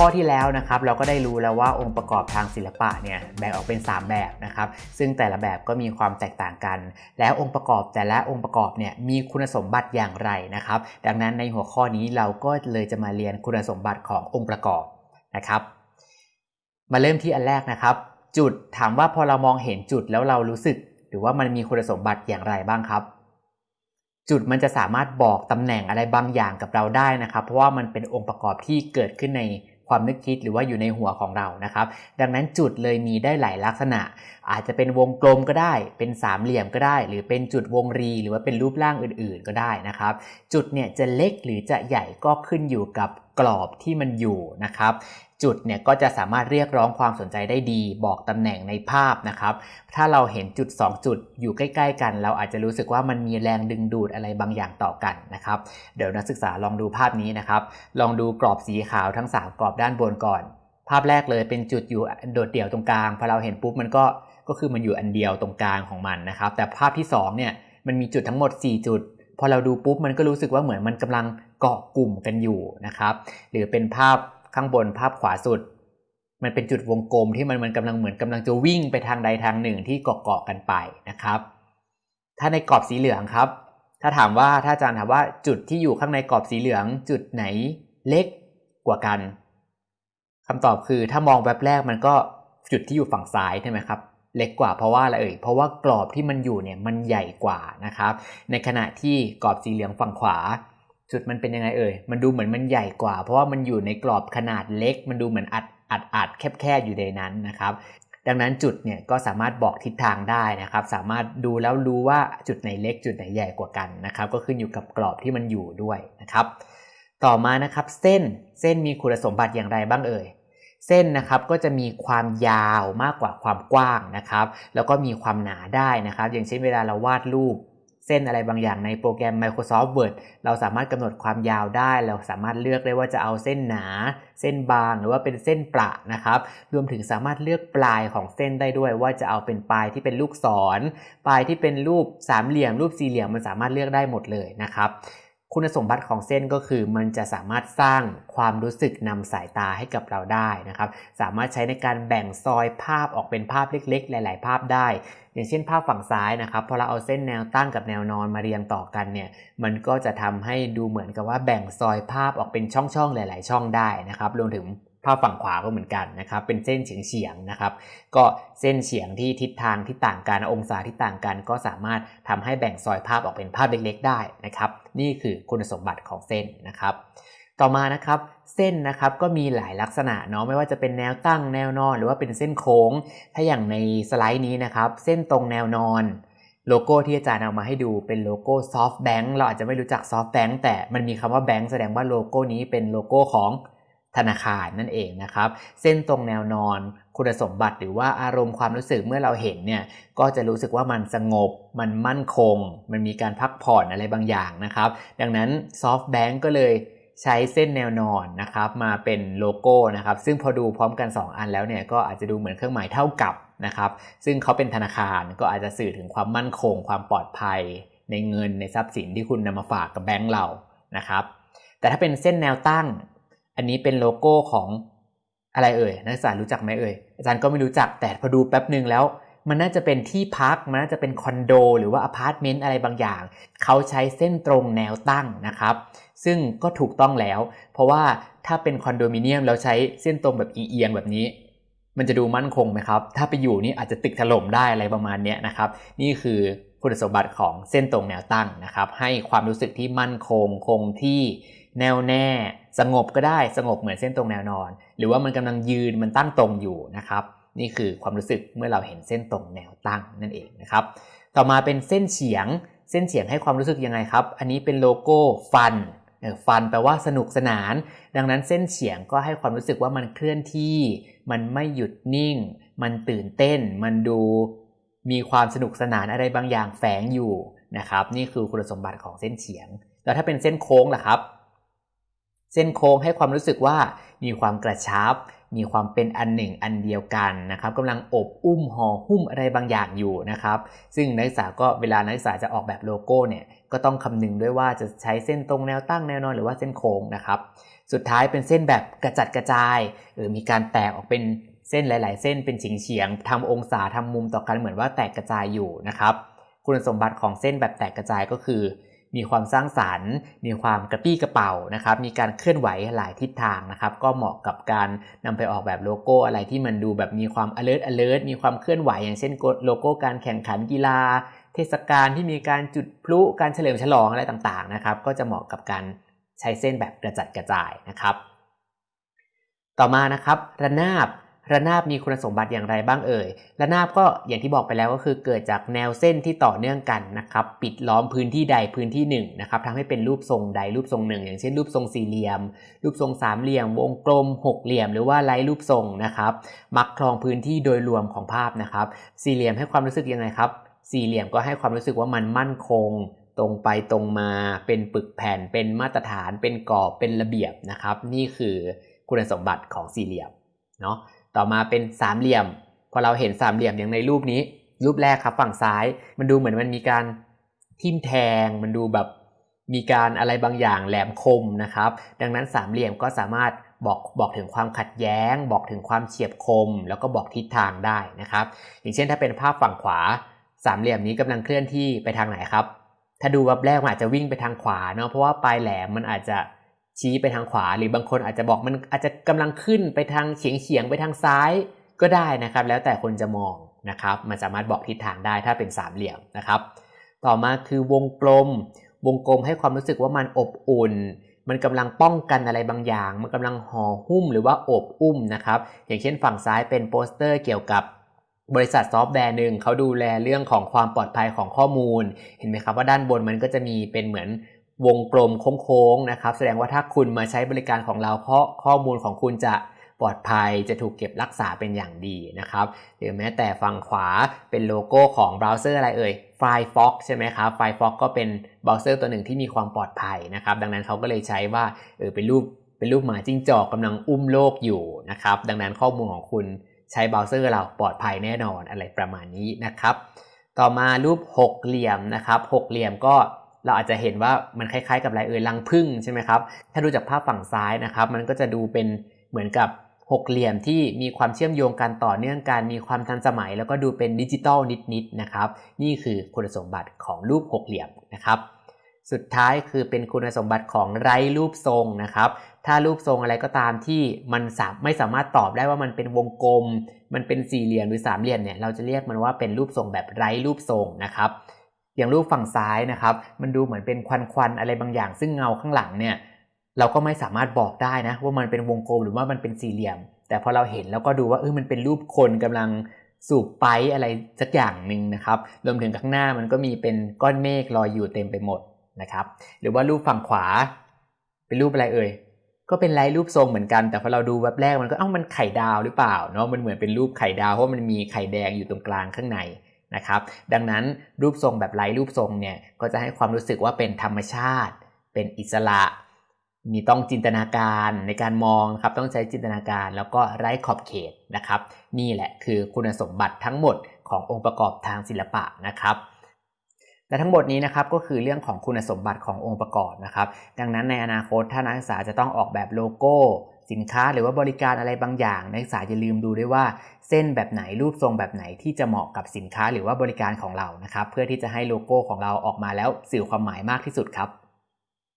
ข้อที่แล้วนะครับเราก็ได้รู้แล้วว่าองค์ประกอบทางศิลปะเนี่ยแบ่งออกเป็น 3 แบบนะครับซึ่งแต่ละแบบก็มีความแตกต่างกัน แล้วองค์ประกอบแต่ละองค์ประกอบเนี่ยมีคุณสมบัติอย่างไรนะครับ ดังนั้นในหัวข้อนี้เราก็เลยจะมาเรียนคุณสมบัติขององค์ประกอบนะครับ มาเริ่มที่อันแรกนะครับ จุดถามว่าพอเรามองเห็นจุดแล้วเรารู้สึก หรือว่ามันมีคุณสมบัติอย่างไรบ้างครับจุดมันจะสามารถบอกตำแหน่งอะไรบางอย่างกับเราได้นะครับ เพราะว่ามันเป็นองค์ประกอบที่เกิดขึ้นใน ความนึกคิดหรือว่าอยู่ในหัวของเรานะครับ ดังนั้นจุดเลยมีได้หลายลักษณะ อาจจะเป็นวงกลมก็ได้ เป็นสามเหลี่ยมก็ได้ หรือเป็นจุดวงรี หรือว่าเป็นรูปร่างอื่น ๆ ก็ได้นะครับ จุดเนี่ยจะเล็กหรือจะใหญ่ก็ขึ้นอยู่กับ กรอบที่มันอยู่นะครับ จุดเนี่ยก็จะสามารถเรียกร้องความสนใจได้ดี บอกตำแหน่งในภาพนะครับ ถ้าเราเห็นจุด 2 จุดอยู่ใกล้ ๆ กัน เราอาจจะรู้สึกว่ามันมีแรงดึงดูดอะไรบางอย่างต่อกันนะครับ เดี๋ยวนักศึกษาลองดูภาพนี้นะครับ ลองดูกรอบสีขาวทั้ง 3 กรอบด้านบนก่อน ภาพแรกเลยเป็นจุดอยู่โดดเดี่ยวตรงกลางพอเราเห็นปุ๊บมันก็ก็คือมันอยู่อันเดียวตรงกลางของมันนะครับ แต่ภาพที่2เนี่ยมันมีจุดทั้งหมด 4 จุด พอเราดูปุ๊บมันก็รู้สึกว่าเหมือนมันกำลังเกาะกลุ่มกันอยู่นะครับ หรือเป็นภาพข้างบนภาพขวาสุด มันเป็นจุดวงกลมที่มันมันกำลังเหมือนกำลังจะวิ่งไปทางใดทางหนึ่งที่เกาะเกาะกันไปนะครับ ถ้าในกรอบสีเหลืองครับ ถ้าถามว่าถ้าอาจารย์ถามว่าจุดที่อยู่ข้างในกรอบสีเหลือง จุดไหนเล็กกว่ากันคำตอบคือถ้ามองแบบแรกมันก็จุดที่อยู่ฝั่งซ้ายใช่ไหมครับ เล็กกว่าเพราะว่าอะไรเอ่ยเพราะว่ากรอบที่มันอยู่เนี่ยมันใหญ่กว่านะครับ ในขณะที่กรอบสีเหลืองฝั่งขวาจุดมันเป็นยังไงเอ่ยมันดูเหมือนมันใหญ่กว่า เพราะว่ามันอยู่ในกรอบขนาดเล็ก มันดูเหมือนอัดอัดอัดแคบๆอยู่ในนั้นนะครับ ดังนั้นจุดเนี่ยก็สามารถบอกทิศทางได้นะครับ สามารถดูแล้วรู้ว่าจุดไหนเล็กจุดไหนใหญ่กว่ากันนะครับ ก็ขึ้นอยู่กับกรอบที่มันอยู่ด้วยนะครับ ต่อมานะครับเส้นเส้นมีคุณสมบัติอย่างไรบ้างเอ่ย เส้นนะครับก็จะมีความยาวมากกว่าความกว้างนะครับ แล้วก็มีความหนาได้นะครับ อย่างเช่นเวลาเราวาดรูปเส้นอะไรบางอย่างในโปรแกรม Microsoft Word เราสามารถกำหนดความยาวได้ เราสามารถเลือกได้ว่าจะเอาเส้นหนา เส้นบาง หรือว่าเป็นเส้นประนะครับ รวมถึงสามารถเลือกปลายของเส้นได้ด้วย ว่าจะเอาเป็นปลายที่เป็นลูกศร ปลายที่เป็นรูปสามเหลี่ยม รูปสี่เหลี่ยมมันสามารถเลือกได้หมดเลยนะครับ คุณสมบัติของเส้นก็คือมันจะสามารถสร้างความรู้สึกนำสายตาให้กับเราได้นะครับ สามารถใช้ในการแบ่งซอยภาพออกเป็นภาพเล็ก ๆ หลาย ๆ ภาพได้ อย่างเช่นภาพฝั่งซ้ายนะครับพอเราเอาเส้นแนวตั้งกับแนวนอนมาเรียงต่อกันเนี่ยมันก็จะทำให้ดูเหมือนกับว่าแบ่งซอยภาพออกเป็นช่อง ๆ หลาย ๆ ช่องได้นะครับรวมถึงภาพฝั่งขวาก็เหมือนกันนะครับ เป็นเส้นเฉียงเฉียงๆนะครับ ก็เส้นเฉียงที่ทิศทางที่ต่างกัน องศาที่ต่างกัน ก็สามารถทำให้แบ่งซอยภาพออกเป็นภาพเล็กๆได้นะครับ นี่คือคุณสมบัติของเส้นนะครับ ต่อมานะครับเส้นนะครับก็มีหลายลักษณะเนาะไม่ว่าจะเป็นแนวตั้งแนวนอน หรือว่าเป็นเส้นโค้ง ถ้าอย่างในสไลด์นี้นะครับ เส้นตรงแนวนอนโลโก้ที่อาจารย์เอามาให้ดูเป็นโลโก้ SoftBank เราอาจจะไม่รู้จัก SoftBank แต่มันมีคำว่า Bank แสดงว่าโลโก้นี้เป็นโลโก้ของ ธนาคารนั่นเองนะครับ เส้นตรงแนวนอนคุณสมบัติหรือว่าอารมณ์ความรู้สึกเมื่อเราเห็นเนี่ยก็จะรู้สึกว่ามันสงบ มันมั่นคง มันมีการพักผ่อนอะไรบางอย่างนะครับ ดังนั้น SoftBank ก็เลยใช้เส้นแนวนอนนะครับมาเป็นโลโก้นะครับ ซึ่งพอดูพร้อมกัน 2 อันแล้วเนี่ยก็อาจจะดูเหมือนเครื่องหมายเท่ากับนะครับ ซึ่งเขาเป็นธนาคารก็อาจจะสื่อถึงความมั่นคง ความปลอดภัย ในเงินในทรัพย์สินที่คุณนำมาฝากกับแบงก์เรานะครับ แต่ถ้าเป็นเส้นแนวตั้ง อันนี้เป็นโลโก้ของอะไรเอ่ยนักศึกษารู้จักไหมเอ่ยอาจารย์ก็ไม่รู้จักแต่พอดูแป๊บหนึ่งแล้ว มันน่าจะเป็นที่พักมันน่าจะเป็นคอนโดหรือว่าอพาร์ตเมนต์อะไรบางอย่าง เขาใช้เส้นตรงแนวตั้งนะครับ ซึ่งก็ถูกต้องแล้ว เพราะว่าถ้าเป็นคอนโดมิเนียมแล้วใช้เส้นตรงแบบเอียงแบบนี้ มันจะดูมั่นคงไหมครับ ถ้าไปอยู่นี่อาจจะตึกถล่มได้อะไรประมาณนี้นะครับ นี่คือคุณสมบัติของเส้นตรงแนวตั้งนะครับ ให้ความรู้สึกที่มั่นคงคงที่แน่วแน่ สงบก็ได้สงบเหมือนเส้นตรงแนวนอน หรือว่ามันกำลังยืนมันตั้งตรงอยู่นะครับ นี่คือความรู้สึกเมื่อเราเห็นเส้นตรงแนวตั้งนั่นเองนะครับ ต่อมาเป็นเส้นเฉียง เส้นเฉียงให้ความรู้สึกยังไงครับ อันนี้เป็นโลโก้ฟันฟันแปลว่าสนุกสนาน ดังนั้นเส้นเฉียงก็ให้ความรู้สึกว่ามันเคลื่อนที่ มันไม่หยุดนิ่ง มันตื่นเต้น มันดูมีความสนุกสนานอะไรบางอย่างแฝงอยู่นะครับ นี่คือคุณสมบัติของเส้นเฉียง แล้วถ้าเป็นเส้นโค้งล่ะครับ เส้นโค้งให้ความรู้สึกว่ามีความกระชับ มีความเป็นอันหนึ่งอันเดียวกันนะครับกำลังอบอุ้มห่อหุ้มอะไรบางอย่างอยู่นะครับ ซึ่งนักศึกษาก็เวลานักศึกษาจะออกแบบโลโก้เนี่ยก็ต้องคำนึงด้วยว่าจะใช้เส้นตรงแนวตั้งแนวนอนหรือว่าเส้นโค้งนะครับ สุดท้ายเป็นเส้นแบบกระจัดกระจาย หรือมีการแตกออกเป็นเส้นหลาย ๆ เส้นเป็นเฉียงเฉียงๆทำองศาทำมุมต่อกันเหมือนว่าแตกกระจายอยู่นะครับ คุณสมบัติของเส้นแบบแตกกระจายก็คือ มีความสร้างสารรค์ มีความกระปี้กระเป๋านะครับ มีการเคลื่อนไหวหลายทิศทางนะครับ ก็เหมาะกับการนำไปออกแบบโลโก้อะไรที่มันดูแบบมีความ alert alert มีความเคลื่อนไหว อย่างเช่นโลโก้การแข่งขันกีฬา เทศกาลที่มีการจุดพลุ การเฉลิมฉลองอะไรต่างๆนะครับ ก็จะเหมาะกับการใช้เส้นแบบกระจัดกระจายนะครับ ต่อมานะครับ ระนาบ ระนาบมีคุณสมบัติอย่างไรบ้างเอ่ย ระนาบก็อย่างที่บอกไปแล้วก็คือเกิดจากแนวเส้นที่ต่อเนื่องกันนะครับ ปิดล้อมพื้นที่ใดพื้นที่หนึ่งนะครับทำให้เป็นรูปทรงใดรูปทรงหนึ่ง อย่างเช่นรูปทรงสี่เหลี่ยม รูปทรงสามเหลี่ยม วงกลมหกเหลี่ยม หรือว่าไร้รูปทรงนะครับ มักครองพื้นที่โดยรวมของภาพนะครับ สี่เหลี่ยมให้ความรู้สึกยังไงครับ สี่เหลี่ยมก็ให้ความรู้สึกว่ามันมั่นคงตรงไปตรงมาเป็นปึกแผ่น เป็นมาตรฐาน เป็นกรอบเป็นระเบียบนะครับ นี่คือคุณสมบัติของสี่เหลี่ยมเนาะ ต่อมาเป็นสามเหลี่ยม พอเราเห็นสามเหลี่ยมอย่างในรูปนี้ รูปแรกครับฝั่งซ้าย มันดูเหมือนมันมีการทิ่มแทง มันดูแบบมีการอะไรบางอย่างแหลมคมนะครับ ดังนั้นสามเหลี่ยมก็สามารถบอกบอกถึงความขัดแย้ง บอกถึงความเฉียบคม แล้วก็บอกทิศทางได้นะครับ อย่างเช่นถ้าเป็นภาพฝั่งขวา สามเหลี่ยมนี้กำลังเคลื่อนที่ไปทางไหนครับ ถ้าดูวับแรกมันอาจจะวิ่งไปทางขวาเนาะเพราะว่าปลายแหลมมันอาจจะ ชี้ไปทางขวา หรือบางคนอาจจะบอกมันอาจจะกำลังขึ้นไปทางเฉียงเฉียงๆไปทางซ้ายก็ได้นะครับ แล้วแต่คนจะมองนะครับ มันสามารถบอกทิศทางได้ถ้าเป็นสามเหลี่ยมนะครับ ต่อมาคือวงกลม วงกลมให้ความรู้สึกว่ามันอบอุ่น มันกำลังป้องกันอะไรบางอย่าง มันกำลังห่อหุ้มหรือว่าโอบอุ้มนะครับ อย่างเช่นฝั่งซ้ายเป็นโปสเตอร์เกี่ยวกับบริษัทซอฟต์แวร์หนึ่งเขาดูแลเรื่องของความปลอดภัยของข้อมูล เห็นไหมครับว่าด้านบนมันก็จะมีเป็นเหมือน วงกลมโค้งๆนะครับ แสดงว่าถ้าคุณมาใช้บริการของเราเพราะข้อมูลของคุณจะปลอดภัยจะถูกเก็บรักษาเป็นอย่างดีนะครับหรือแม้แต่ฝั่งขวาเป็นโลโก้ของเบราว์เซอร์อะไรเอ่ย Firefox ใช่ไหมครับ Firefox ก็เป็นเบราว์เซอร์ตัวหนึ่งที่มีความปลอดภัยนะครับ ดังนั้นเขาก็เลยใช้ว่าเออเป็นรูปเป็นรูปหมาจิ้งจอกกำลังอุ้มโลกอยู่นะครับ ดังนั้นข้อมูลของคุณใช้เบราว์เซอร์เราปลอดภัยแน่นอนอะไรประมาณนี้นะครับ ต่อมารูปหกเหลี่ยมนะครับหกเหลี่ยมก็ เราอาจจะเห็นว่ามันคล้ายๆ กับอะไรเอ่ยรังผึ้งใช่ไหมครับ ถ้าดูจากภาพฝั่งซ้ายนะครับ มันก็จะดูเป็นเหมือนกับหกเหลี่ยมที่มีความเชื่อมโยงกันต่อเนื่องกัน มีความทันสมัย แล้วก็ดูเป็นดิจิตอลนิดๆนะครับ นี่คือคุณสมบัติของรูปหกเหลี่ยมนะครับ สุดท้ายคือเป็นคุณสมบัติของไร้รูปทรงนะครับ ถ้ารูปทรงอะไรก็ตามที่มันสามไม่สามารถตอบได้ว่ามันเป็นวงกลม มันเป็นสี่เหลี่ยมหรือสามเหลี่ยมเนี่ย เราจะเรียกมันว่าเป็นรูปทรงแบบไร้รูปทรงนะครับ อย่างรูปฝั่งซ้ายนะครับ มันดูเหมือนเป็นควันควันๆอะไรบางอย่าง ซึ่งเงาข้างหลังเนี่ยเราก็ไม่สามารถบอกได้นะ ว่ามันเป็นวงกลมหรือว่ามันเป็นสี่เหลี่ยม แต่พอเราเห็นแล้วก็ดูว่าเออมันเป็นรูปคนกำลังสูบไปอะไรสักอย่างหนึ่งนะครับรวมถึงข้างหน้ามันก็มีเป็นก้อนเมฆลอยอยู่เต็มไปหมดนะครับหรือว่ารูปฝั่งขวา เป็นรูปอะไรเอ่ยก็เป็นไร้รูปทรงเหมือนกัน แต่พอเราดูแวบแรกมันก็เอ้ามันไข่ดาวหรือเปล่าเนาะมันเหมือนเป็นรูปไข่ดาวเพราะมันมีไข่แดงอยู่ตรงกลางข้างใน นะครับ ดังนั้นรูปทรงแบบไร้รูปทรงเนี่ยก็จะให้ความรู้สึกว่าเป็นธรรมชาติ เป็นอิสระ มีต้องจินตนาการในการมองครับต้องใช้จินตนาการแล้วก็ไร้ขอบเขตนะครับ นี่แหละคือคุณสมบัติทั้งหมดขององค์ประกอบทางศิลปะนะครับ และทั้งหมดนี้นะครับก็คือเรื่องของคุณสมบัติขององค์ประกอบนะครับ ดังนั้นในอนาคตถ้านักศึกษาจะต้องออกแบบโลโก้ สินค้าหรือว่าบริการอะไรบางอย่าง นักศึกษาจะลืมดูด้วยว่า เส้นแบบไหนรูปทรงแบบไหนที่จะเหมาะกับสินค้าหรือว่าบริการของเรานะครับ เพื่อที่จะให้โลโก้ของเราออกมาแล้วสื่อความหมายมากที่สุดครับ